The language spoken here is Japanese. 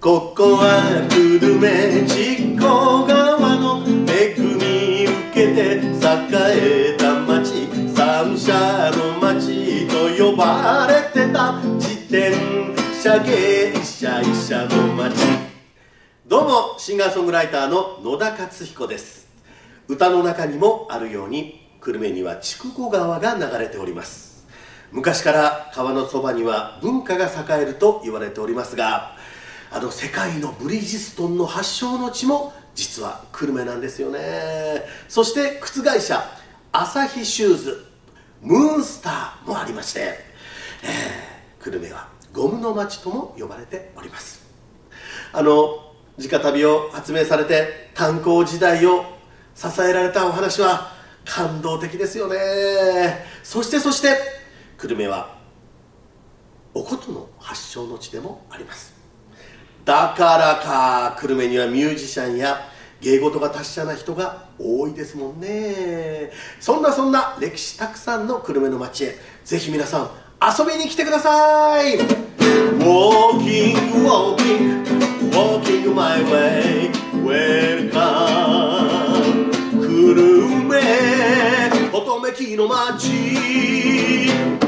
ここは久留米実行川の恵み受けて栄えた町三社の町と呼ばれてた自転車芸者医者の町どうもシンガーソングライターの野田克彦です。歌の中にもあるように久留米には筑後川が流れております。昔から川のそばには文化が栄えると言われておりますがあの世界のブリヂストンの発祥の地も実は久留米なんですよね。そして靴会社朝日シューズムーンスターもありまして、えー、久留米はゴムの町とも呼ばれております。あの直旅を発明されて炭鉱時代を支えられたお話は感動的ですよね。そしてそして久留米はお琴の発祥の地でもあります。だからか久留米にはミュージシャンや芸事が達者な人が多いですもんね。そんなそんな歴史たくさんの久留米の街へぜひ皆さん遊びに来てください。Walking, walking, walking my way Welcome. 久留米乙女木の街。